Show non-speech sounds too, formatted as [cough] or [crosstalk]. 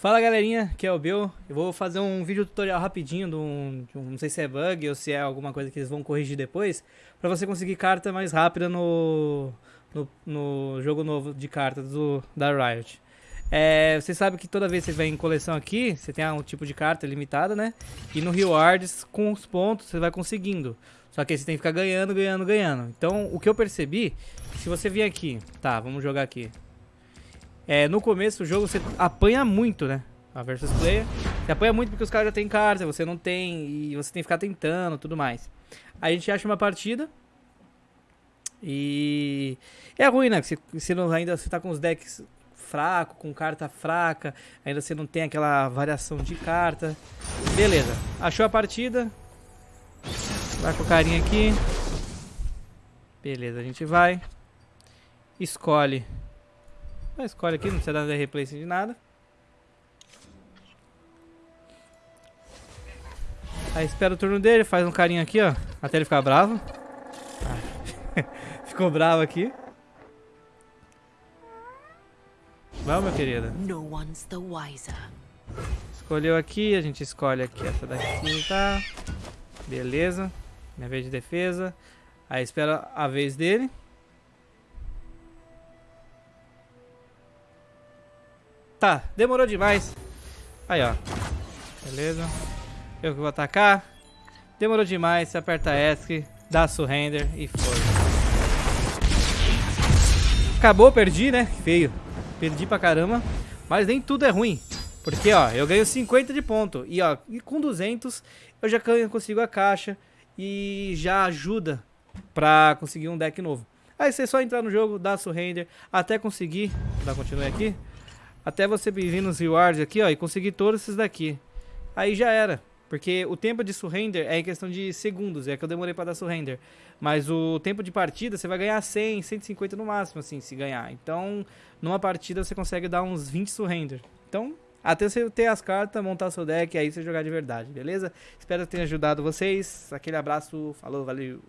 Fala galerinha, aqui é o Bill. Eu vou fazer um vídeo tutorial rapidinho, de um, de um, não sei se é bug ou se é alguma coisa que eles vão corrigir depois, para você conseguir carta mais rápida no, no, no, jogo novo de cartas do, da Riot. É, você sabe que toda vez que você vem em coleção aqui, você tem um tipo de carta limitada, né? E no Rewards, com os pontos, você vai conseguindo. Só que aí você tem que ficar ganhando, ganhando, ganhando. Então, o que eu percebi, se você vir aqui, tá, vamos jogar aqui. É, no começo do jogo você apanha muito, né? A versus player. Você apanha muito porque os caras já têm carta, você não tem. E você tem que ficar tentando tudo mais. Aí a gente acha uma partida. E. É ruim, né? Você, você não, ainda você tá com os decks fraco, com carta fraca. Ainda você não tem aquela variação de carta. Beleza. Achou a partida. Vai com o carinha aqui. Beleza, a gente vai. Escolhe escolhe aqui, não precisa dar replay de nada. Aí espera o turno dele, faz um carinho aqui, ó. Até ele ficar bravo. Ah. [laughs] Ficou bravo aqui. Vamos, meu querida. Escolheu aqui, a gente escolhe aqui essa daqui, tá? Beleza. Minha vez de defesa. Aí espera a vez dele. Tá, demorou demais. Aí, ó. Beleza. Eu que vou atacar. Demorou demais, você aperta ESC, dá surrender e foi. Acabou, perdi, né? Feio. Perdi pra caramba. Mas nem tudo é ruim. Porque, ó, eu ganho 50 de ponto. E, ó, com 200 eu já consigo a caixa. E já ajuda pra conseguir um deck novo. Aí você só entrar no jogo, dá surrender, até conseguir. Vou dar continue aqui. Até você vir nos rewards aqui, ó, e conseguir todos esses daqui. Aí já era. Porque o tempo de surrender é em questão de segundos, é que eu demorei para dar surrender. Mas o tempo de partida você vai ganhar 100, 150 no máximo, assim, se ganhar. Então, numa partida você consegue dar uns 20 surrender. Então, até você ter as cartas, montar seu deck, aí você jogar de verdade, beleza? Espero que tenha ajudado vocês. Aquele abraço, falou, valeu!